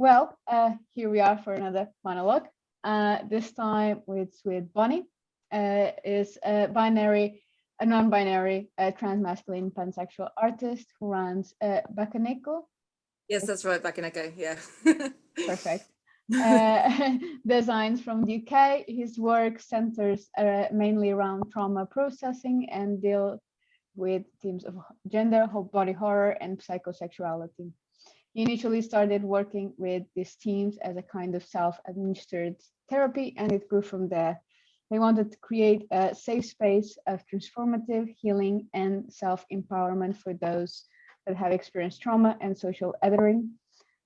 well, uh, here we are for another monologue. Uh, this time with with Bonnie, uh, is a binary, a non-binary, uh, transmasculine pansexual artist who runs uh, Bakaneko. Yes, that's right, Bakaneko, yeah. Perfect. uh, designs from the UK. His work centers uh, mainly around trauma processing and deal with themes of gender, body horror, and psychosexuality. Initially started working with these teams as a kind of self-administered therapy, and it grew from there. They wanted to create a safe space of transformative healing and self-empowerment for those that have experienced trauma and social othering.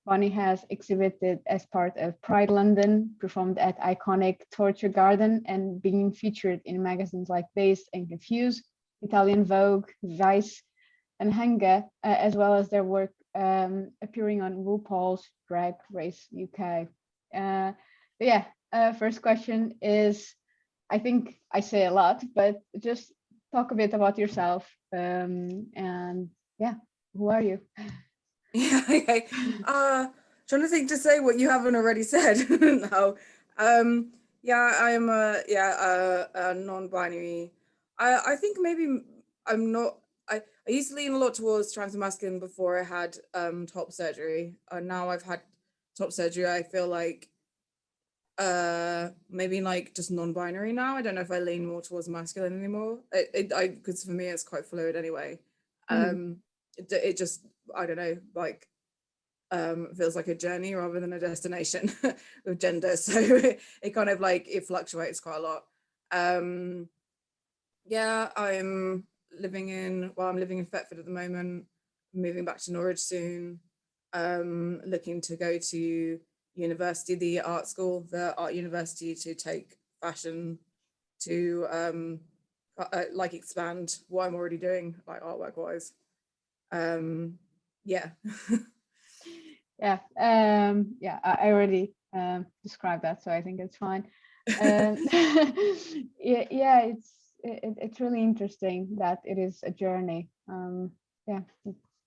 Bonnie has exhibited as part of Pride London, performed at iconic Torture Garden, and being featured in magazines like Dazed and Confused, Italian Vogue, Vice, and Hunger, uh, as well as their work um, appearing on RuPaul's Drag Race UK. Uh, yeah, uh, first question is, I think I say a lot, but just talk a bit about yourself um, and yeah, who are you? Yeah, okay. Uh, trying to think to say what you haven't already said no. Um, yeah, I'm a, yeah, a, a non-binary. I, I think maybe I'm not, I, used to lean a lot towards trans masculine before I had um, top surgery. And now I've had top surgery, I feel like uh maybe like just non-binary now i don't know if i lean more towards masculine anymore it, it i because for me it's quite fluid anyway mm. um it, it just i don't know like um feels like a journey rather than a destination with gender so it, it kind of like it fluctuates quite a lot um yeah i'm living in well i'm living in Thetford at the moment moving back to norwich soon um looking to go to university, the art school, the art university to take fashion to um, uh, like expand what I'm already doing like artwork wise. Um, yeah. yeah, um, yeah, I already um, described that, so I think it's fine. Um, yeah, yeah, it's it, it's really interesting that it is a journey. Um, yeah,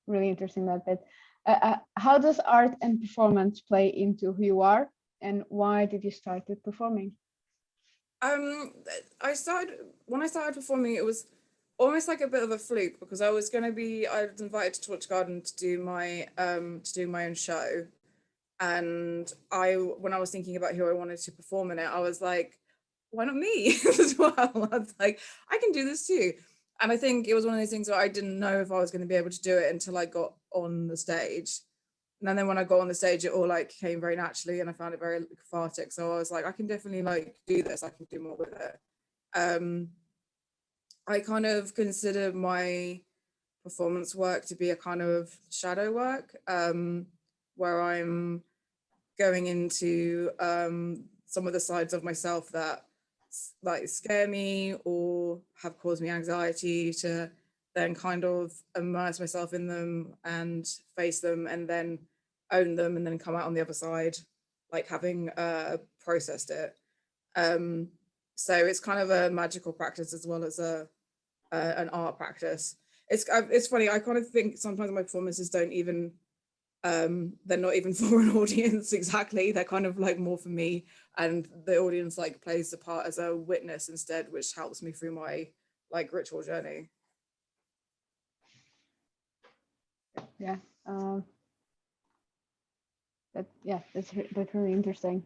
really interesting that bit. Uh, uh, how does art and performance play into who you are and why did you start with performing? Um, I started, when I started performing, it was almost like a bit of a fluke because I was going to be, I was invited to Torture Garden to do my, um, to do my own show. And I, when I was thinking about who I wanted to perform in it, I was like, why not me as well? I was like, I can do this too and I think it was one of those things where I didn't know if I was going to be able to do it until I got on the stage. And then when I got on the stage, it all like came very naturally and I found it very cathartic. So I was like, I can definitely like do this. I can do more with it. Um, I kind of consider my performance work to be a kind of shadow work um, where I'm going into um, some of the sides of myself that like scare me or have caused me anxiety to then kind of immerse myself in them and face them and then own them and then come out on the other side like having uh, processed it. Um, so it's kind of a magical practice as well as a uh, an art practice. It's it's funny i kind of think sometimes my performances don't even um they're not even for an audience exactly. They're kind of like more for me. And the audience like plays the part as a witness instead which helps me through my like ritual journey. Yeah um that yeah that's that's really interesting.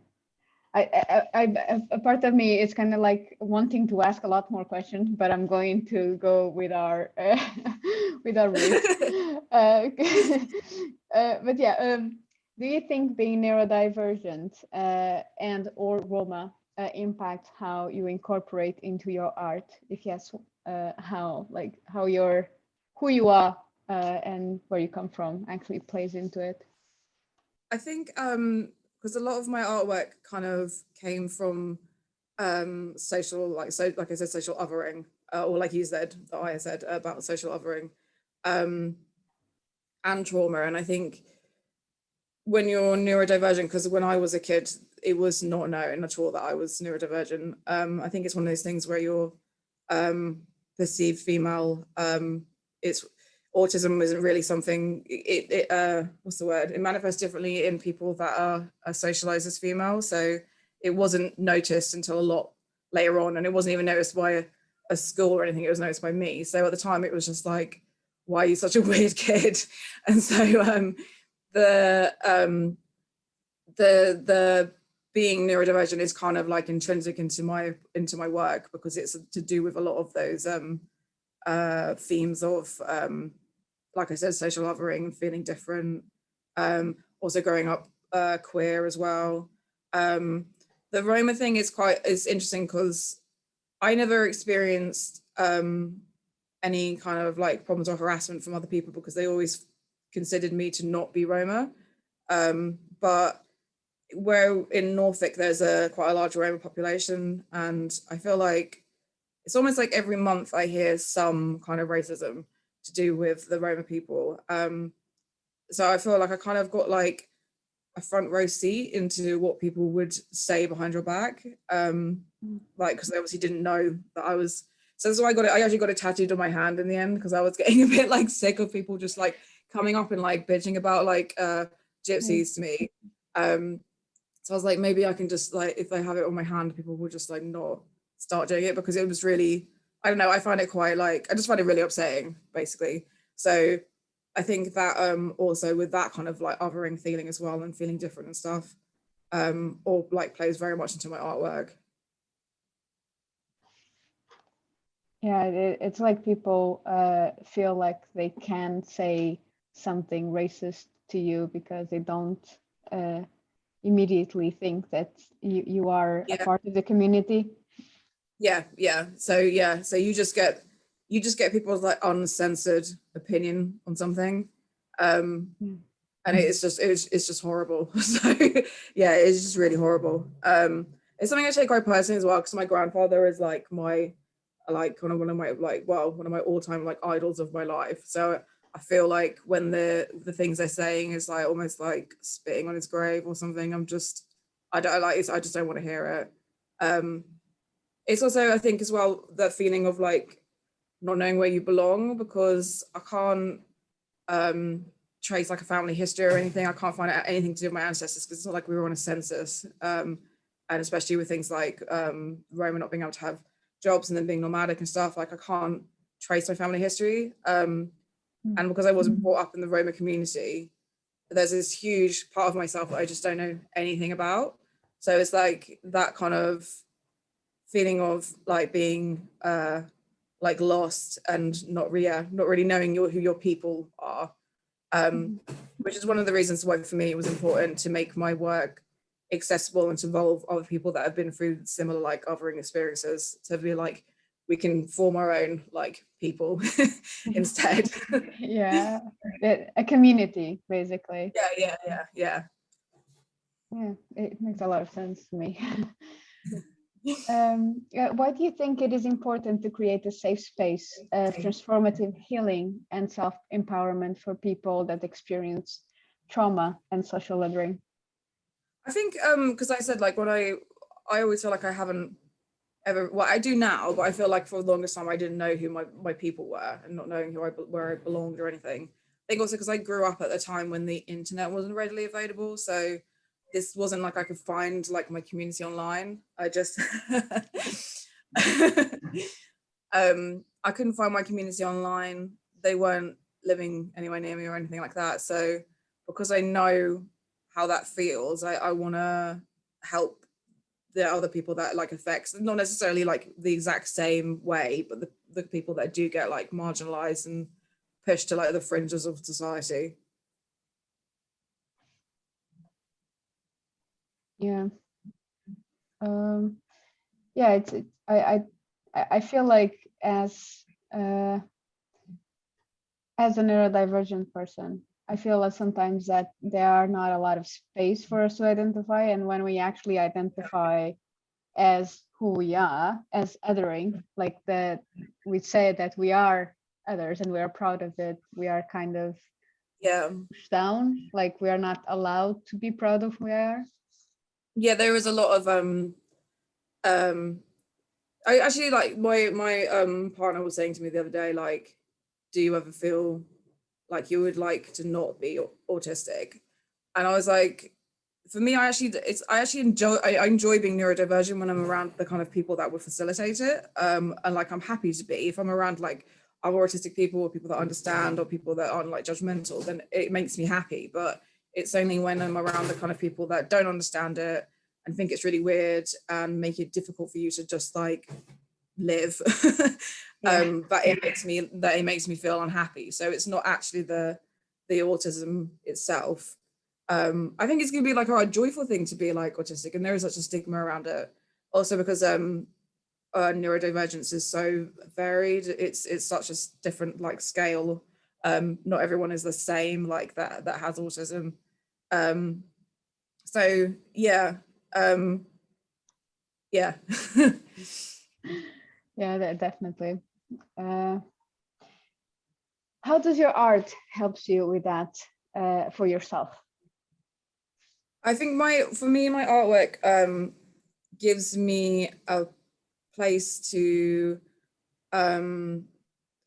I, I, I, a part of me is kind of like wanting to ask a lot more questions, but I'm going to go with our uh, with our uh, uh, but yeah, um, do you think being neurodivergent uh, and or Roma uh, impact how you incorporate into your art? If yes, uh, how like how your who you are and where you come from actually plays into it? I think um, because a lot of my artwork kind of came from um, social, like so, like I said, social othering, uh, or like you said, that I said about social othering, um, and trauma. And I think when you're neurodivergent, because when I was a kid, it was not known at all that I was neurodivergent. Um, I think it's one of those things where you're um, perceived female. Um, it's autism isn't really something it, it uh what's the word it manifests differently in people that are, are socialized as female so it wasn't noticed until a lot later on and it wasn't even noticed by a, a school or anything it was noticed by me so at the time it was just like why are you such a weird kid and so um the um the the being neurodivergent is kind of like intrinsic into my into my work because it's to do with a lot of those um uh themes of um like I said, social othering, feeling different, um, also growing up uh, queer as well. Um, the Roma thing is quite is interesting because I never experienced um, any kind of like problems or harassment from other people because they always considered me to not be Roma. Um, but where in Norfolk, there's a quite a large Roma population. And I feel like it's almost like every month I hear some kind of racism to do with the Roma people. Um, so I feel like I kind of got like a front row seat into what people would say behind your back. Um, Mm. like, because they obviously didn't know that I was, so that's why I got it, I actually got it tattooed on my hand in the end because I was getting a bit like sick of people just like coming up and like bitching about like uh, gypsies to me. Um, so I was like, maybe I can just like, if I have it on my hand, people will just like not start doing it because it was really, I don't know, I find it quite like, I just find it really upsetting, basically. So I think that um also with that kind of like othering feeling as well and feeling different and stuff, um, or like plays very much into my artwork. Yeah, it, it's like people uh, feel like they can say something racist to you because they don't uh, immediately think that you, you are Yeah. a part of the community. Yeah, yeah. So yeah, so you just get you just get people's like uncensored opinion on something. Um Yeah. and it's just it's it's just horrible. So yeah, it's just really horrible. Um it's something I take quite personally as well because my grandfather is like my like one of my like well one of my all-time like idols of my life. So I feel like when the the things they're saying is like almost like spitting on his grave or something, I'm just I don't like it's, I just don't want to hear it. Um it's also I think as well that feeling of like not knowing where you belong because I can't um trace like a family history or anything. I can't find out anything to do with my ancestors because it's not like we were on a census. Um, and especially with things like um, Roma not being able to have jobs and then being nomadic and stuff, like I can't trace my family history. Um, Mm. and because I wasn't brought up in the Roma community, there's this huge part of myself that I just don't know anything about. So it's like that kind of feeling of like being uh, like lost and not really, yeah, not really knowing your, who your people are um, which is one of the reasons why for me it was important to make my work accessible and to involve other people that have been through similar like othering experiences to be like we can form our own like people instead yeah, a community basically. yeah yeah yeah yeah Yeah, it makes a lot of sense to me. um, why do you think it is important to create a safe space of transformative healing and self-empowerment for people that experience trauma and social othering? I think um because I said like what I I always feel like I haven't ever well I do now but I feel like for the longest time I didn't know who my my people were and not knowing who I where I belonged or anything. I think also because I grew up at the time when the internet wasn't readily available so this wasn't like I could find like my community online. I just um I couldn't find my community online. They weren't living anywhere near me or anything like that. So because I know how that feels, I, I want to help the other people that like affects, not necessarily like the exact same way, but the, the people that do get like marginalized and pushed to like the fringes of society. Yeah. Um, yeah, it's, it, I, I, I feel like as, uh, as a neurodivergent person, I feel that sometimes that there are not a lot of space for us to identify. And when we actually identify as who we are, as othering, like that we say that we are others and we are proud of it, we are kind of Yeah. pushed down, like we are not allowed to be proud of who we are. Yeah, there was a lot of um um I actually like my my um partner was saying to me the other day, like, do you ever feel like you would like to not be autistic. And I was like, for me, I actually, it's, I actually enjoy, I, I enjoy being neurodivergent when I'm around the kind of people that would facilitate it. Um, and like, I'm happy to be, if I'm around like other autistic people or people that understand or people that aren't like judgmental, then it makes me happy. But it's only when I'm around the kind of people that don't understand it and think it's really weird and make it difficult for you to just like live um but it makes me that it makes me feel unhappy. So it's not actually the the autism itself. Um i think it's gonna be like a joyful thing to be like autistic and there is such a stigma around it. Also because um uh, neurodivergence is so varied it's it's such a different like scale. Um not everyone is the same like that that has autism. Um so yeah um yeah. Yeah definitely uh how does your art helps you with that uh for yourself i think my for me my artwork um gives me a place to um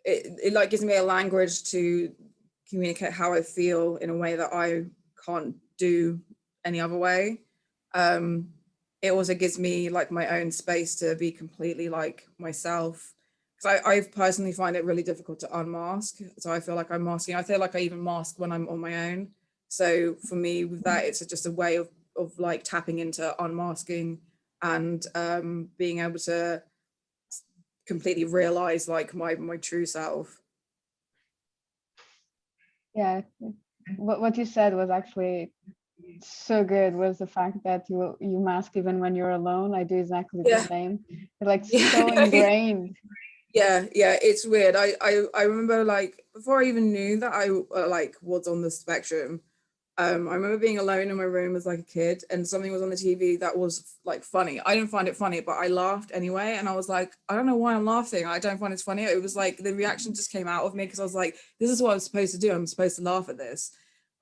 it, it like gives me a language to communicate how i feel in a way that i can't do any other way um, it also gives me like my own space to be completely like myself. Because I, I personally find it really difficult to unmask. So I feel like I'm masking. I feel like I even mask when I'm on my own. So for me with that, it's just a way of, of like tapping into unmasking and um, being able to completely realize like my, my true self. Yeah, what, what you said was actually so good was the fact that you you mask even when you're alone. I do exactly yeah. the same. It's like yeah. so ingrained. Yeah, yeah, it's weird. I I I remember like before I even knew that I uh, like was on the spectrum. Um, I remember being alone in my room as like a kid and something was on the TV that was like funny. I didn't find it funny, but I laughed anyway. And I was like, I don't know why I'm laughing. I don't find it funny. It was like the reaction just came out of me because I was like, this is what I'm supposed to do. I'm supposed to laugh at this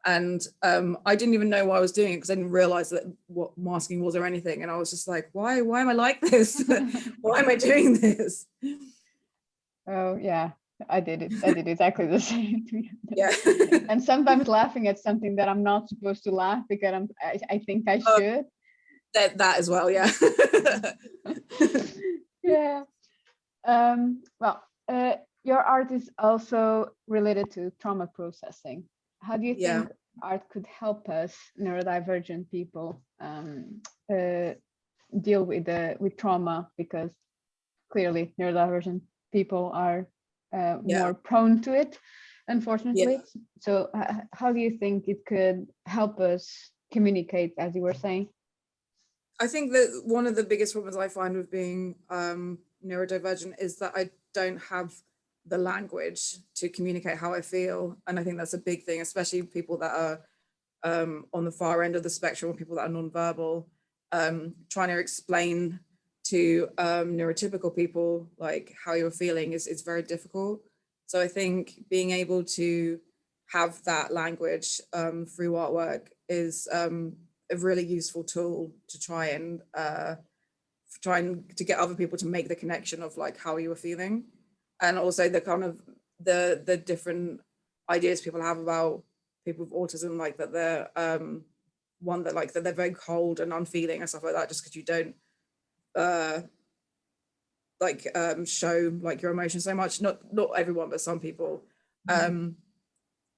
and um, I didn't even know why I was doing it because I didn't realize that what masking was or anything. And I was just like, why, why am I like this? why am I doing this? Oh yeah, I did it. I did exactly the same. yeah. and sometimes laughing at something that I'm not supposed to laugh because I'm, I, I think I oh, should. that, that as well, yeah. yeah. Um, well, uh, your art is also related to trauma processing. How do you yeah. think art could help us neurodivergent people um, uh, deal with the with trauma? Because clearly neurodivergent people are uh, yeah. more prone to it, unfortunately. Yeah. So uh, how do you think it could help us communicate, as you were saying? I think that one of the biggest problems I find with being um, neurodivergent is that I don't have the language to communicate how I feel. And I think that's a big thing, especially people that are um, on the far end of the spectrum people that are nonverbal, um, trying to explain to um, neurotypical people like how you're feeling is, is very difficult. So I think being able to have that language um, through artwork is um, a really useful tool to try and uh, trying to get other people to make the connection of like how you were feeling and also the kind of the the different ideas people have about people with autism, like that they're um, one that like that they're very cold and unfeeling and stuff like that, just because you don't uh, like um, show like your emotions so much. Not not everyone, but some people. Mm-hmm. Um,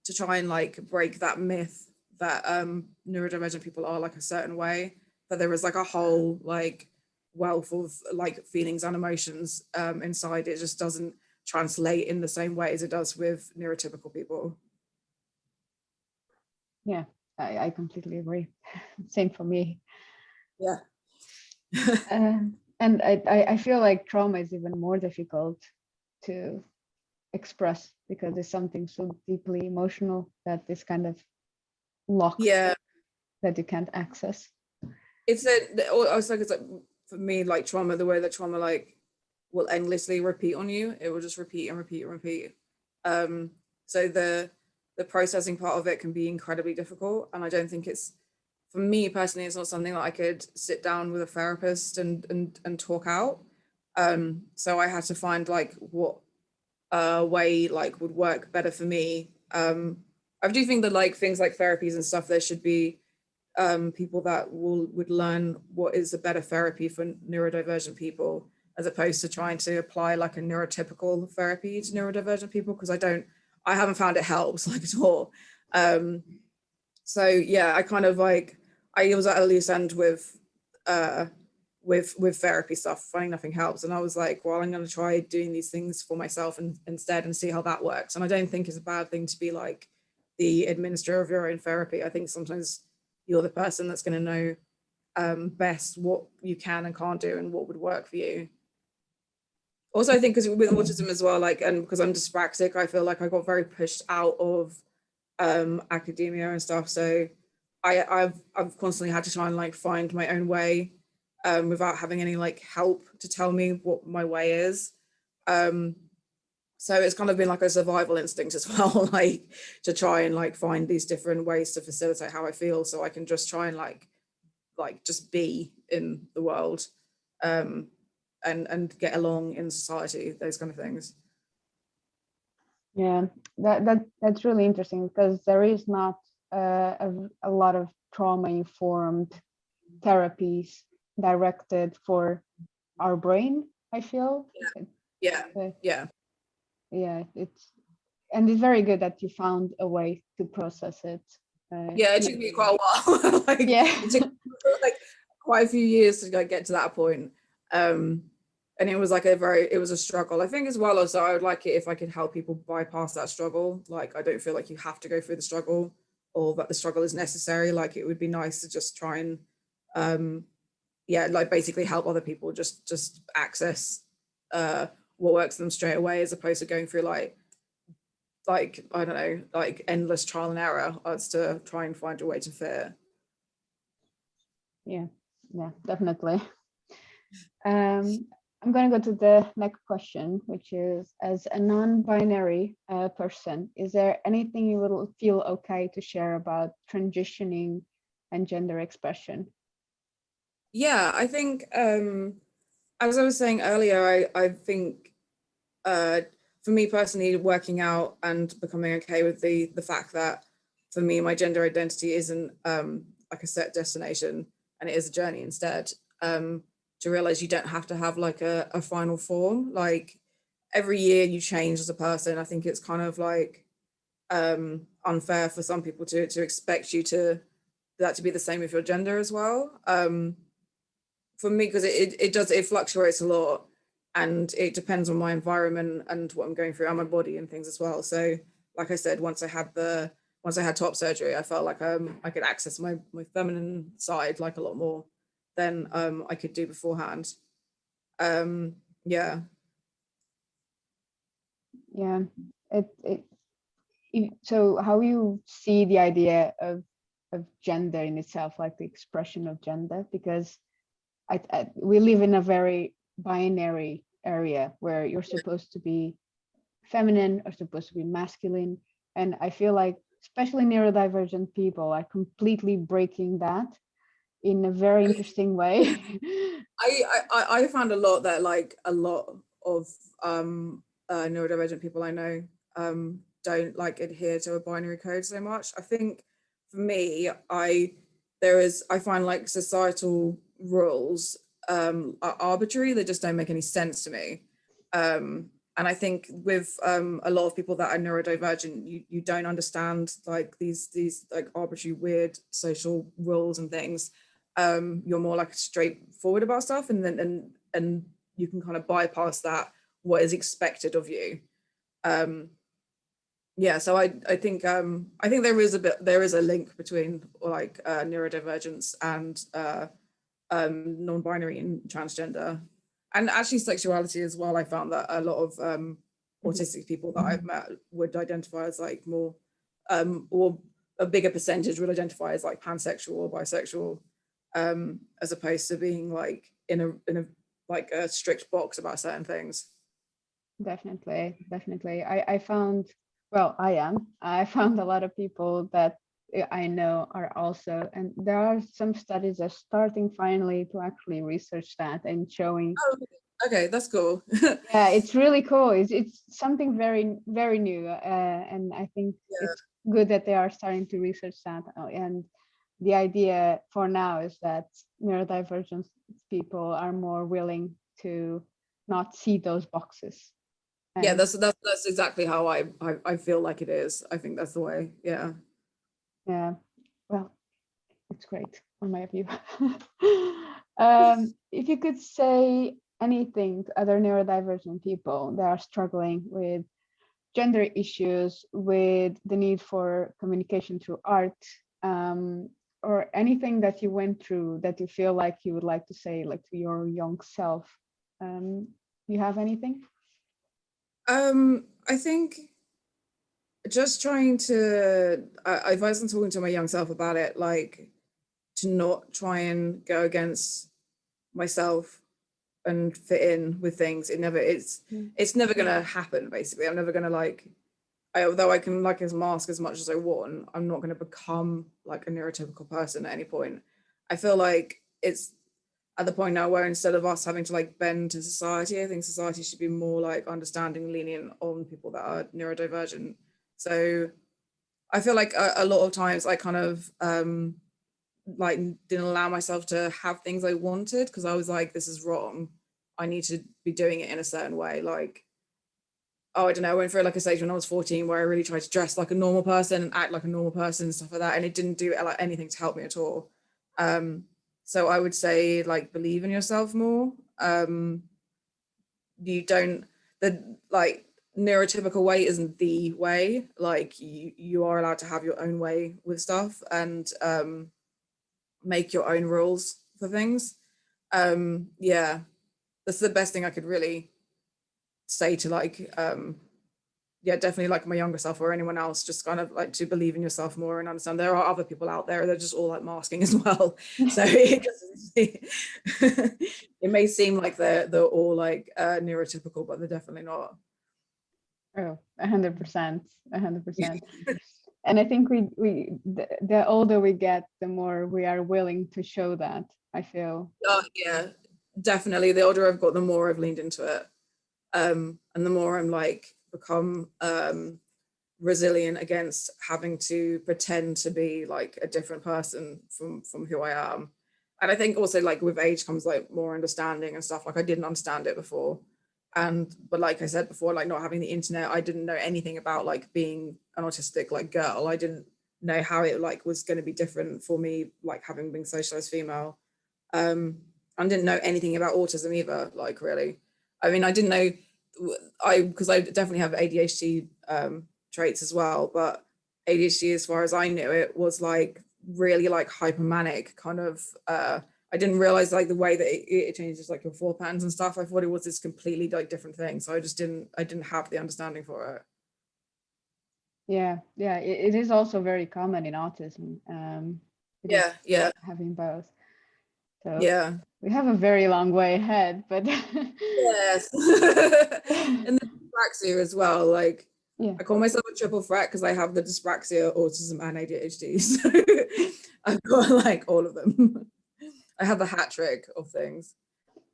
to try and like break that myth that um, neurodivergent people are like a certain way, that there is like a whole like wealth of like feelings and emotions um, inside. It just doesn't translate in the same way as it does with neurotypical people. Yeah, I, I completely agree. Same for me. Yeah. Uh, and I, I feel like trauma is even more difficult to express because it's something so deeply emotional that is kind of locked yeah that you can't access it's a i was like it's like for me like trauma the way that trauma like will endlessly repeat on you. It will just repeat and repeat and repeat. Um, so the the processing part of it can be incredibly difficult. And I don't think it's, for me personally, it's not something that I could sit down with a therapist and and, and talk out. Um, so I had to find like what uh, way like would work better for me Um, I do think that like things like therapies and stuff, there should be um, people that will would learn what is a better therapy for neurodivergent people as opposed to trying to apply like a neurotypical therapy to neurodivergent people because I don't, I haven't found it helps like at all. Um, so yeah, I kind of like, I was at a loose end with, uh, with, with therapy stuff, finding nothing helps. And I was like, well, I'm going to try doing these things for myself and instead and see how that works. And I don't think it's a bad thing to be like the administrator of your own therapy. I think sometimes you're the person that's going to know um, best what you can and can't do and what would work for you. Also, I think because with autism as well, like, and because I'm dyspraxic, I feel like I got very pushed out of um, academia and stuff. So I, I've, I've constantly had to try and like find my own way um, without having any like help to tell me what my way is. Um, so it's kind of been like a survival instinct as well, like to try and like find these different ways to facilitate how I feel so I can just try and like, like just be in the world. Um, and and get along in society those kind of things yeah that that that's really interesting because there is not uh, a, a lot of trauma informed therapies directed for our brain i feel. Yeah. Yeah. Yeah, yeah it's and it's very good that you found a way to process it. Uh, yeah it took me quite a while. Like, yeah. it took like quite a few years to like, get to that point. Um and it was like a very it was a struggle. I think as well as i would like it if i could help people bypass that struggle. Like i don't feel like you have to go through the struggle or that the struggle is necessary like it would be nice to just try and um yeah like basically help other people just just access uh what works for them straight away as opposed to going through like like i don't know like endless trial and error as to try and find a way to fit. Yeah yeah definitely. Um I'm going to go to the next question, which is, as a non-binary uh, person, is there anything you would feel okay to share about transitioning and gender expression? Yeah, I think, um, as I was saying earlier, I, I think uh, for me personally, working out and becoming okay with the, the fact that for me, my gender identity isn't um, like a set destination and it is a journey instead. Um, to realize you don't have to have like a, a final form. Like every year you change as a person. I think it's kind of like um, unfair for some people to, to expect you to that to be the same with your gender as well. Um, for me, because it, it, it does, it fluctuates a lot and it depends on my environment and what I'm going through and my body and things as well. So like I said, once I had the, once I had top surgery, I felt like um, I could access my, my feminine side like a lot more than um, I could do beforehand. Um, yeah. Yeah, it, it, it, so how you see the idea of, of gender in itself, like the expression of gender, because I, I, we live in a very binary area where you're supposed to be feminine or supposed to be masculine. And I feel like especially neurodivergent people are completely breaking that in a very interesting way. I, I I found a lot that like a lot of um uh, neurodivergent people I know um don't like adhere to a binary code so much. I think for me, I there is I find like societal rules um are arbitrary, they just don't make any sense to me. Um and I think with um, a lot of people that are neurodivergent, you, you don't understand like these these like arbitrary weird social rules and things um, you're more like straightforward about stuff and then and and you can kind of bypass that what is expected of you. Um, yeah so i i think um i think there is a bit there is a link between like uh, neurodivergence and uh um non-binary and transgender. And actually sexuality as well i found that a lot of um mm-hmm. autistic people that i've met would identify as like more um or a bigger percentage would identify as like pansexual or bisexual um, as opposed to being like in a in a like a strict box about certain things. Definitely, definitely. I, I found, well, I am, I found a lot of people that I know are also, and there are some studies are starting finally to actually research that and showing oh. Okay, that's cool. yeah, it's really cool. It's it's something very very new, uh, and I think Yeah. it's good that they are starting to research that. uh, And the idea for now is that neurodivergent people are more willing to not see those boxes. yeah, that's that's that's exactly how I, I I feel like it is. I think that's the way. Yeah. Yeah, well, it's great on my view. um, if you could say anything to other neurodivergent people that are struggling with gender issues, with the need for communication through art, um, or anything that you went through that you feel like you would like to say like to your young self, um, you have anything? Um, I think just trying to, I, if I wasn't talking to my young self about it, like to not try and go against myself and fit in with things. It never, it's, Mm. it's never gonna happen, basically. I'm never gonna like, I, although I can like as mask as much as I want, I'm not gonna become like a neurotypical person at any point. I feel like it's at the point now where instead of us having to like bend to society, I think society should be more like understanding, and lenient on people that are neurodivergent. So I feel like a, a lot of times I kind of um like didn't allow myself to have things I wanted because I was like, this is wrong. I need to be doing it in a certain way. Like, oh, I don't know, I went through like a stage when I was 14 where I really tried to dress like a normal person and act like a normal person and stuff like that. And it didn't do like anything to help me at all. Um, so I would say like believe in yourself more. Um, you don't the like neurotypical way isn't the way. Like you you are allowed to have your own way with stuff and um, make your own rules for things. Um, yeah, that's the best thing I could really say to like um, yeah, definitely like my younger self or anyone else, just kind of like to believe in yourself more and understand there are other people out there. They're just all like masking as well. So it, it may seem like they're they're all like uh, neurotypical, but they're definitely not. Oh, a hundred percent, a hundred percent. And I think we, we, the, the older we get, the more we are willing to show that, I feel. Uh, yeah, definitely. The older I've got, the more I've leaned into it, um, and the more I'm like become um, resilient against having to pretend to be like a different person from from who I am. And I think also like with age comes like more understanding and stuff. Like I didn't understand it before, and but like I said before, like not having the internet, I didn't know anything about like being an autistic like girl. I didn't know how it like was going to be different for me, like having been socialized female. Um, I didn't know anything about autism either, like really. I mean, I didn't know I because I definitely have ADHD um, traits as well, but ADHD, as far as I knew it, was like really like hypermanic kind of. Uh, I didn't realize like the way that it, it changes like your four patterns and stuff. I thought it was this completely like different thing, so I just didn't. I didn't have the understanding for it. Yeah, yeah, it, it is also very common in autism. Um, Yeah, yeah, Having both. So yeah. we have a very long way ahead, but Yes. and the dyspraxia as well. Like yeah, I call myself a triple threat because I have the dyspraxia, autism, and ADHD. So I've got like all of them. I have the hat trick of things.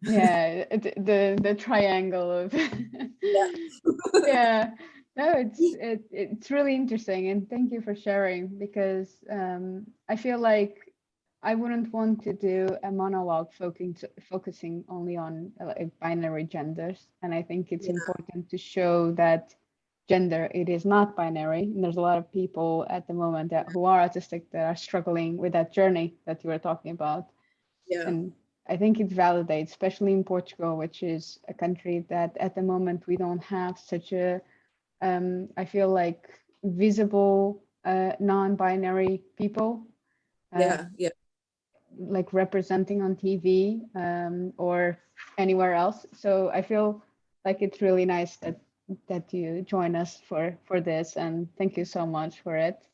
yeah, the the triangle of yeah. No, it's it, it's really interesting, and thank you for sharing because um, I feel like I wouldn't want to do a monologue focusing focusing only on binary genders, and I think it's Yeah. important to show that gender it is not binary. And there's a lot of people at the moment that who are autistic that are struggling with that journey that you were talking about, Yeah. and I think it validates, especially in Portugal, which is a country that at the moment we don't have such a um, I feel like visible uh, non-binary people. uh, Yeah. Yeah. Like representing on TV um, or anywhere else. So I feel like it's really nice that that you join us for for this and thank you so much for it.